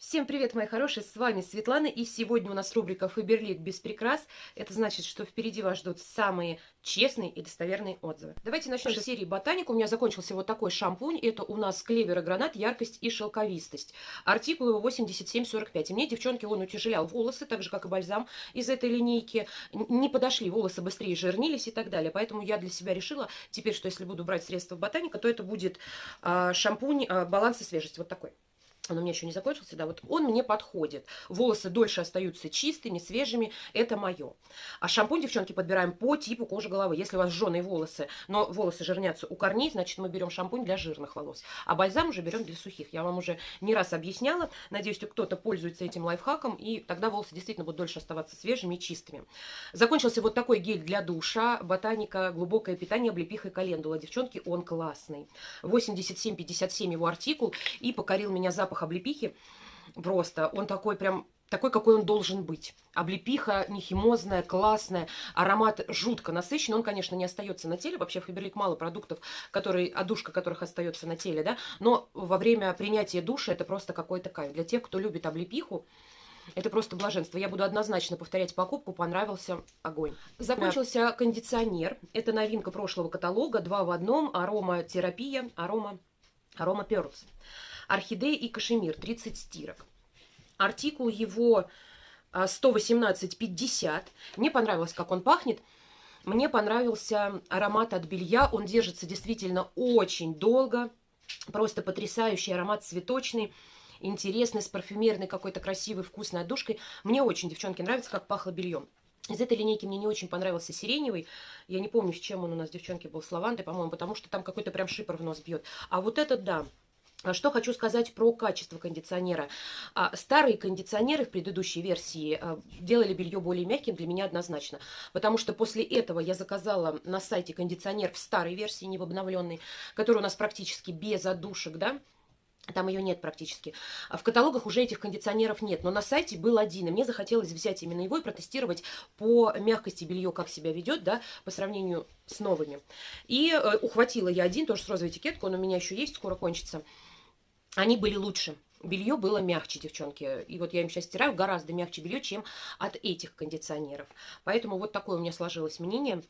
Всем привет, мои хорошие, с вами Светлана, и сегодня у нас рубрика «Фаберлик без прикрас». Это значит, что впереди вас ждут самые честные и достоверные отзывы. Давайте начнем с серии «Ботаник». У меня закончился вот такой шампунь. Это у нас клевер и гранат, яркость и шелковистость. Артикул его 8745. И мне, девчонки, он утяжелял волосы, так же, как и бальзам из этой линейки. Не подошли, волосы быстрее жирнились и так далее. Поэтому я для себя решила теперь, что если буду брать средства Ботаника, то это будет а, шампунь а, баланс и свежесть. Вот такой он у меня еще не закончился, да, вот он мне подходит. Волосы дольше остаются чистыми, свежими, это мое. А шампунь, девчонки, подбираем по типу кожи головы. Если у вас жженые волосы, но волосы жирнятся у корней, значит, мы берем шампунь для жирных волос. А бальзам уже берем для сухих. Я вам уже не раз объясняла. Надеюсь, кто-то пользуется этим лайфхаком, и тогда волосы действительно будут дольше оставаться свежими и чистыми. Закончился вот такой гель для душа, ботаника, глубокое питание, облепиха и календула. Девчонки, он классный. 87-57 его артикул, и покорил меня запах запах облепихи просто. Он такой прям такой, какой он должен быть. Облепиха нехимозная, классная, аромат жутко насыщенный. Он, конечно, не остается на теле. Вообще в Фаберлик мало продуктов, которые, одушка которых остается на теле, да. Но во время принятия душа это просто какой-то кайф. Для тех, кто любит облепиху, это просто блаженство. Я буду однозначно повторять покупку. Понравился огонь. Закончился кондиционер. Это новинка прошлого каталога. Два в одном. Ароматерапия. Арома, арома Pearls орхидея и кашемир 30 стирок. Артикул его 118,50. А, Мне понравилось, как он пахнет. Мне понравился аромат от белья. Он держится действительно очень долго. Просто потрясающий аромат цветочный интересный, с парфюмерной какой-то красивой, вкусной отдушкой. Мне очень, девчонки, нравится, как пахло бельем. Из этой линейки мне не очень понравился сиреневый. Я не помню, с чем он у нас, девчонки, был, с лавандой, по-моему, потому что там какой-то прям шипр в нос бьет. А вот этот, да, что хочу сказать про качество кондиционера. А, старые кондиционеры в предыдущей версии а, делали белье более мягким для меня однозначно. Потому что после этого я заказала на сайте кондиционер в старой версии, не в обновленной, который у нас практически без отдушек, да, там ее нет практически. А в каталогах уже этих кондиционеров нет. Но на сайте был один. И мне захотелось взять именно его и протестировать по мягкости белье, как себя ведет, да, по сравнению с новыми. И э, ухватила я один, тоже с розовой этикеткой. Он у меня еще есть, скоро кончится они были лучше. Белье было мягче, девчонки. И вот я им сейчас стираю гораздо мягче белье, чем от этих кондиционеров. Поэтому вот такое у меня сложилось мнение.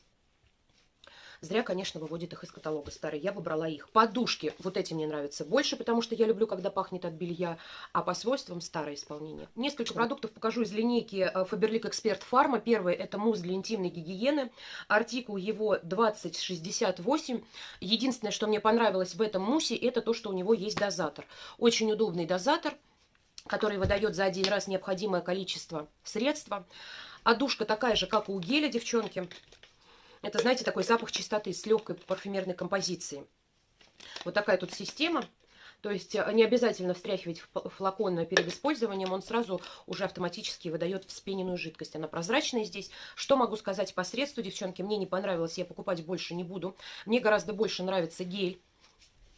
Зря, конечно, выводит их из каталога старый. Я бы брала их. Подушки. Вот эти мне нравятся больше, потому что я люблю, когда пахнет от белья. А по свойствам старое исполнение. Несколько продуктов покажу из линейки э, Faberlic Expert Pharma. Первый это мусс для интимной гигиены. Артикул его 2068. Единственное, что мне понравилось в этом муссе, это то, что у него есть дозатор. Очень удобный дозатор который выдает за один раз необходимое количество средства. Одушка такая же, как у геля, девчонки. Это, знаете, такой запах чистоты с легкой парфюмерной композицией. Вот такая тут система. То есть э, не обязательно встряхивать флакон перед использованием, он сразу уже автоматически выдает вспененную жидкость. Она прозрачная здесь. Что могу сказать по средству, девчонки? Мне не понравилось, я покупать больше не буду. Мне гораздо больше нравится гель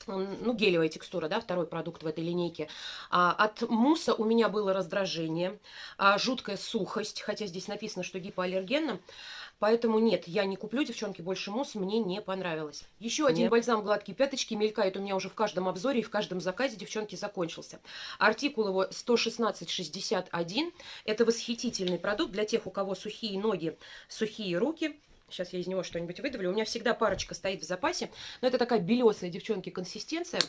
ну, гелевая текстура, да, второй продукт в этой линейке. А, от мусса у меня было раздражение, а, жуткая сухость, хотя здесь написано, что гипоаллергенно. Поэтому нет, я не куплю, девчонки, больше мусс, мне не понравилось. Еще один нет. бальзам гладкие пяточки мелькает у меня уже в каждом обзоре и в каждом заказе, девчонки, закончился. Артикул его 116,61. Это восхитительный продукт для тех, у кого сухие ноги, сухие руки. Сейчас я из него что-нибудь выдавлю. У меня всегда парочка стоит в запасе. Но это такая белесая, девчонки, консистенция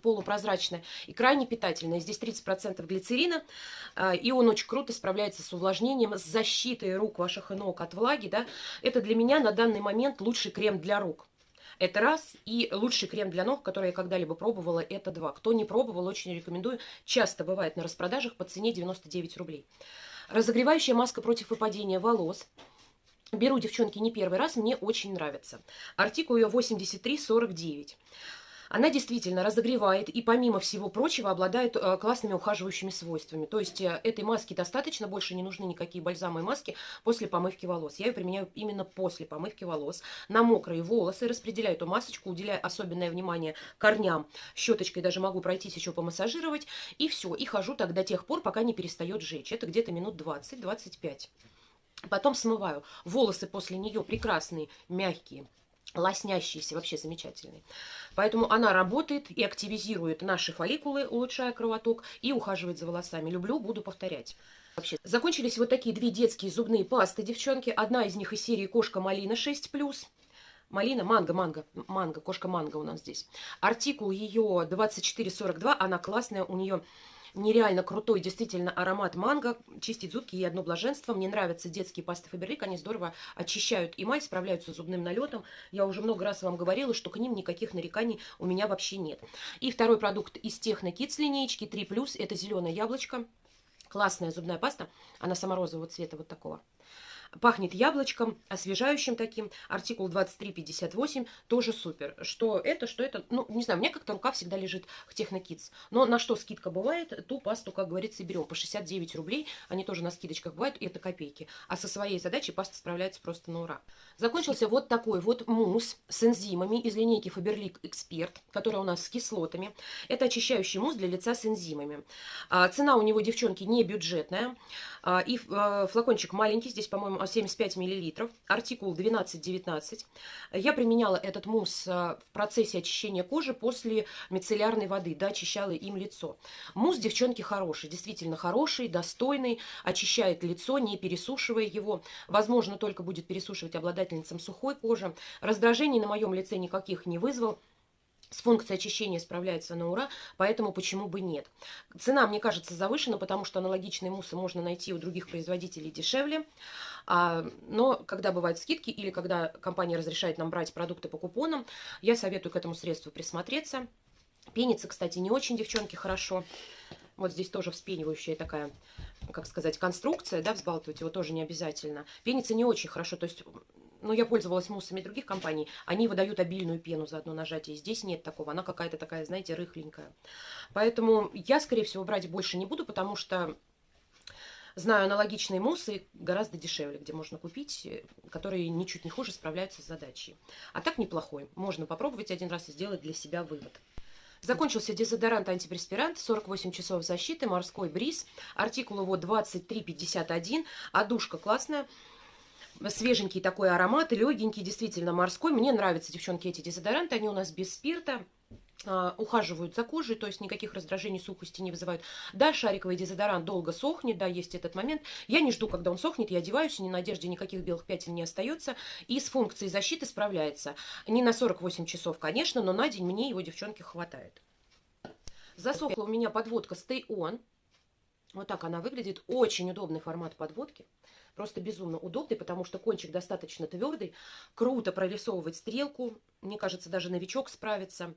полупрозрачная и крайне питательная. Здесь 30% глицерина, а, и он очень круто справляется с увлажнением, с защитой рук ваших и ног от влаги. Да? Это для меня на данный момент лучший крем для рук. Это раз. И лучший крем для ног, который я когда-либо пробовала, это два. Кто не пробовал, очень рекомендую. Часто бывает на распродажах по цене 99 рублей. Разогревающая маска против выпадения волос. Беру, девчонки, не первый раз, мне очень нравится. Артикул ее 8349. Она действительно разогревает и, помимо всего прочего, обладает э, классными ухаживающими свойствами. То есть э, этой маски достаточно, больше не нужны никакие бальзамы и маски после помывки волос. Я ее применяю именно после помывки волос. На мокрые волосы распределяю эту масочку, уделяю особенное внимание корням. Щеточкой даже могу пройтись еще помассажировать. И все. И хожу так до тех пор, пока не перестает жечь. Это где-то минут 20-25. Потом смываю. Волосы после нее прекрасные, мягкие лоснящийся, вообще замечательный. Поэтому она работает и активизирует наши фолликулы, улучшая кровоток, и ухаживает за волосами. Люблю, буду повторять. Вообще. Закончились вот такие две детские зубные пасты, девчонки. Одна из них из серии «Кошка Малина 6+,» Малина, манго, манго, манго, кошка манго у нас здесь. Артикул ее 2442, она классная, у нее нереально крутой, действительно, аромат манго. Чистить зубки и одно блаженство. Мне нравятся детские пасты Фаберлик, они здорово очищают эмаль, справляются с зубным налетом. Я уже много раз вам говорила, что к ним никаких нареканий у меня вообще нет. И второй продукт из Техно Kids линейки 3+, это зеленое яблочко. Классная зубная паста, она саморозового цвета вот такого. Пахнет яблочком, освежающим таким. Артикул 2358 тоже супер. Что это, что это? Ну, не знаю, у меня как-то рука всегда лежит к Технокидс. Но на что скидка бывает, ту пасту, как говорится, берем. По 69 рублей. Они тоже на скидочках бывают, и это копейки. А со своей задачей паста справляется просто на ура. Закончился вот такой вот мусс с энзимами из линейки Faberlic Expert, который у нас с кислотами. Это очищающий мусс для лица с энзимами. А, цена у него, девчонки, не бюджетная. А, и а, флакончик маленький, здесь, по-моему, 75 мл, артикул 1219. Я применяла этот мусс а, в процессе очищения кожи после мицеллярной воды, да, очищала им лицо. Мусс, девчонки, хороший, действительно хороший, достойный, очищает лицо, не пересушивая его. Возможно, только будет пересушивать обладательницам сухой кожи. Раздражений на моем лице никаких не вызвал с функцией очищения справляется на ура, поэтому почему бы нет. Цена, мне кажется, завышена, потому что аналогичные муссы можно найти у других производителей дешевле. А, но когда бывают скидки или когда компания разрешает нам брать продукты по купонам, я советую к этому средству присмотреться. Пенится, кстати, не очень, девчонки, хорошо. Вот здесь тоже вспенивающая такая, как сказать, конструкция, да, взбалтывать его тоже не обязательно. Пенится не очень хорошо, то есть ну, я пользовалась муссами других компаний, они выдают обильную пену за одно нажатие. Здесь нет такого, она какая-то такая, знаете, рыхленькая. Поэтому я, скорее всего, брать больше не буду, потому что знаю аналогичные муссы гораздо дешевле, где можно купить, которые ничуть не хуже справляются с задачей. А так неплохой. Можно попробовать один раз и сделать для себя вывод. Закончился дезодорант антипреспирант, 48 часов защиты, морской бриз. Артикул его 2351, а душка классная свеженький такой аромат, легенький, действительно морской. Мне нравятся, девчонки, эти дезодоранты, они у нас без спирта а, ухаживают за кожей, то есть никаких раздражений, сухости не вызывают. Да, шариковый дезодорант долго сохнет, да, есть этот момент. Я не жду, когда он сохнет, я одеваюсь, ни на одежде никаких белых пятен не остается. И с функцией защиты справляется. Не на 48 часов, конечно, но на день мне его, девчонки, хватает. Засохла у меня подводка Stay On. Вот так она выглядит. Очень удобный формат подводки. Просто безумно удобный, потому что кончик достаточно твердый. Круто прорисовывать стрелку. Мне кажется, даже новичок справится.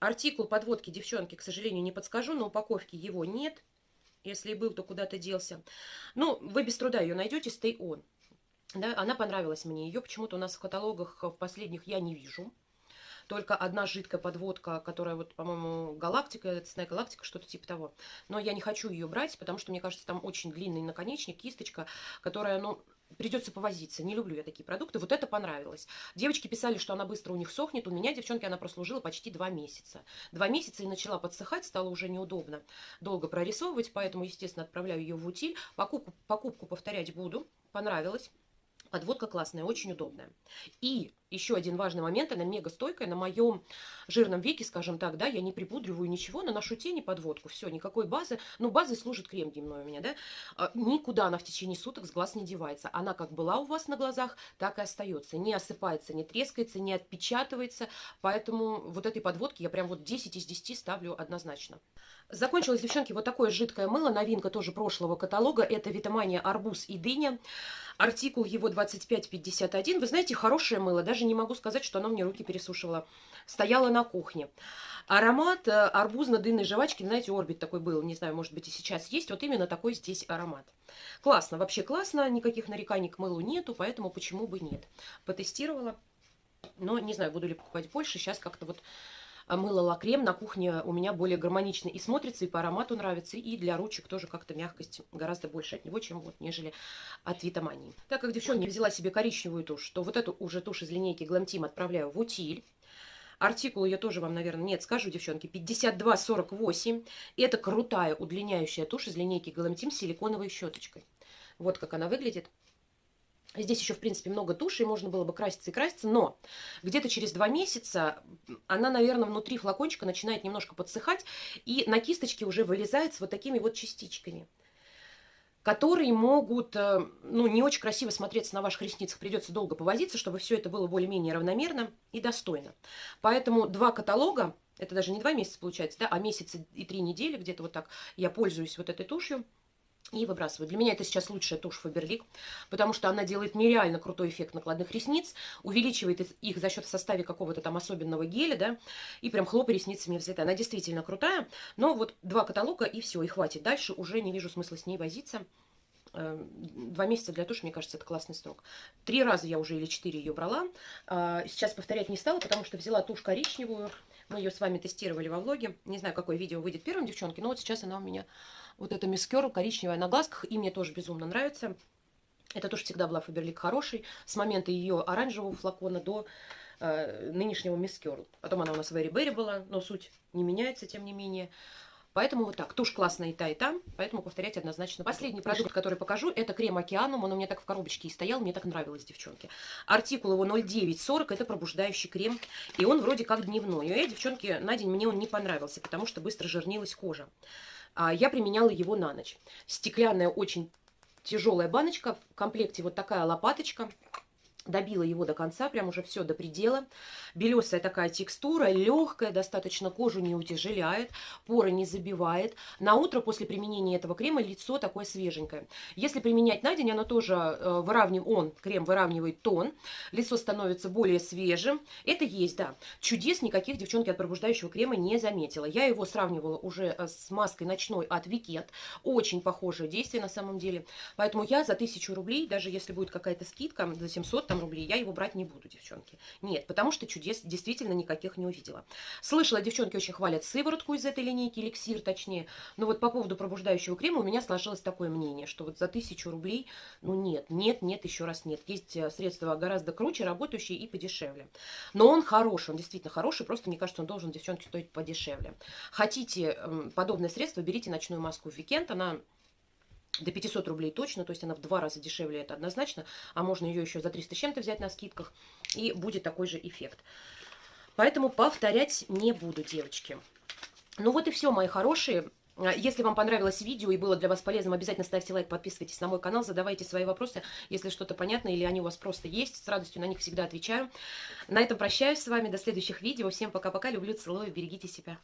Артикул подводки, девчонки, к сожалению, не подскажу. На упаковке его нет. Если и был, то куда-то делся. Ну, вы без труда ее найдете. Stay on. Да, она понравилась мне. Ее почему-то у нас в каталогах в последних я не вижу только одна жидкая подводка, которая вот, по-моему, галактика, цветная галактика, что-то типа того. Но я не хочу ее брать, потому что, мне кажется, там очень длинный наконечник, кисточка, которая, ну, придется повозиться. Не люблю я такие продукты. Вот это понравилось. Девочки писали, что она быстро у них сохнет. У меня, девчонки, она прослужила почти два месяца. Два месяца и начала подсыхать, стало уже неудобно долго прорисовывать, поэтому, естественно, отправляю ее в утиль. Покупку, покупку повторять буду. Понравилось. Подводка классная, очень удобная. И еще один важный момент, она мега стойкая. На моем жирном веке, скажем так, да, я не припудриваю ничего, наношу тени подводку. Все, никакой базы. Ну, базой служит крем дневной у меня, да. А, никуда она в течение суток с глаз не девается. Она как была у вас на глазах, так и остается. Не осыпается, не трескается, не отпечатывается. Поэтому вот этой подводки я прям вот 10 из 10 ставлю однозначно. Закончилось, девчонки, вот такое жидкое мыло. Новинка тоже прошлого каталога. Это Витамания арбуз и дыня. Артикул его 2551. Вы знаете, хорошее мыло. Даже не могу сказать, что оно мне руки пересушивало. Стояла на кухне. Аромат э, арбузно-дынной жвачки, знаете, орбит такой был, не знаю, может быть и сейчас есть. Вот именно такой здесь аромат. Классно, вообще классно, никаких нареканий к мылу нету, поэтому почему бы нет. Потестировала, но не знаю, буду ли покупать больше. Сейчас как-то вот мыло лакрем на кухне у меня более гармонично и смотрится, и по аромату нравится, и для ручек тоже как-то мягкость гораздо больше от него, чем вот, нежели от Витамании. Так как девчонка взяла себе коричневую тушь, то вот эту уже тушь из линейки Glam отправляю в утиль. Артикул я тоже вам, наверное, нет, скажу, девчонки, 52,48. Это крутая удлиняющая тушь из линейки Glam с силиконовой щеточкой. Вот как она выглядит. Здесь еще, в принципе, много туши, и можно было бы краситься и краситься, но где-то через два месяца она, наверное, внутри флакончика начинает немножко подсыхать, и на кисточке уже вылезает с вот такими вот частичками которые могут, э, ну, не очень красиво смотреться на ваших ресницах. Придется долго повозиться, чтобы все это было более-менее равномерно и достойно. Поэтому два каталога, это даже не два месяца получается, да, а месяц и три недели, где-то вот так я пользуюсь вот этой тушью и выбрасываю. Для меня это сейчас лучшая тушь Фаберлик, потому что она делает нереально крутой эффект накладных ресниц, увеличивает их за счет в составе какого-то там особенного геля, да, и прям хлопа ресницами взлетает. Она действительно крутая, но вот два каталога и все, и хватит. Дальше уже не вижу смысла с ней возиться. Эм, два месяца для туши, мне кажется, это классный срок. Три раза я уже или четыре ее брала. А, сейчас повторять не стала, потому что взяла тушь коричневую. Мы ее с вами тестировали во влоге. Не знаю, какое видео выйдет первым, девчонки, но вот сейчас она у меня вот эта Мисс Керл коричневая на глазках, и мне тоже безумно нравится. Это тоже всегда была Фаберлик хороший, с момента ее оранжевого флакона до э, нынешнего Мисс Керл. Потом она у нас в Эри Берри была, но суть не меняется, тем не менее. Поэтому вот так. Тушь классная и та, и та, поэтому повторять однозначно. Последний продукт, который покажу, это крем Океанум. Он у меня так в коробочке и стоял, мне так нравилось, девчонки. Артикул его 0940, это пробуждающий крем. И он вроде как дневной. И, девчонки, на день мне он не понравился, потому что быстро жирнилась кожа. А, я применяла его на ночь. Стеклянная очень тяжелая баночка, в комплекте вот такая лопаточка добила его до конца, прям уже все до предела. Белесая такая текстура, легкая, достаточно кожу не утяжеляет, поры не забивает. На утро после применения этого крема лицо такое свеженькое. Если применять на день, оно тоже э, выравнивает, он, крем выравнивает тон, лицо становится более свежим. Это есть, да. Чудес никаких, девчонки, от пробуждающего крема не заметила. Я его сравнивала уже э, с маской ночной от Викет. Очень похожее действие на самом деле. Поэтому я за 1000 рублей, даже если будет какая-то скидка, за 700, там рублей, я его брать не буду, девчонки. Нет, потому что чудес действительно никаких не увидела. Слышала, девчонки очень хвалят сыворотку из этой линейки, эликсир точнее. Но вот по поводу пробуждающего крема у меня сложилось такое мнение, что вот за тысячу рублей, ну нет, нет, нет, еще раз нет. Есть э, средства гораздо круче, работающие и подешевле. Но он хороший, он действительно хороший, просто мне кажется, он должен, девчонки, стоить подешевле. Хотите эм, подобное средство, берите ночную маску в Викенд, она до 500 рублей точно, то есть она в два раза дешевле, это однозначно, а можно ее еще за 300 с чем-то взять на скидках, и будет такой же эффект. Поэтому повторять не буду, девочки. Ну вот и все, мои хорошие. Если вам понравилось видео и было для вас полезным, обязательно ставьте лайк, подписывайтесь на мой канал, задавайте свои вопросы, если что-то понятно или они у вас просто есть. С радостью на них всегда отвечаю. На этом прощаюсь с вами. До следующих видео. Всем пока-пока. Люблю, целую. Берегите себя.